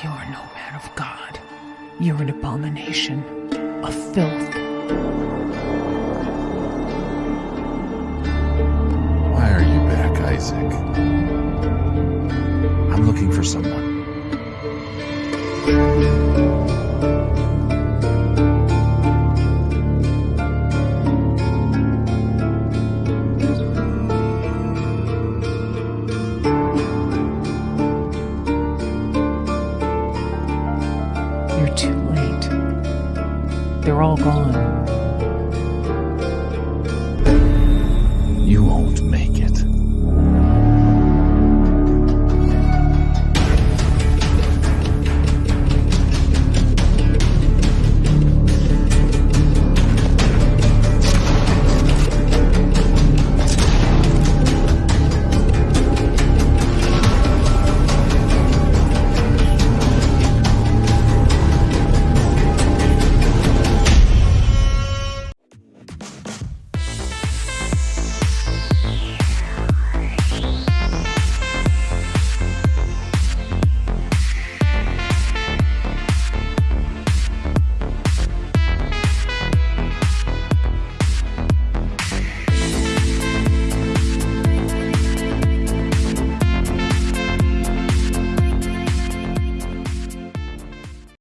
You're no man of God. You're an abomination, a filth. Why are you back, Isaac? I'm looking for someone. You're too late. They're all gone.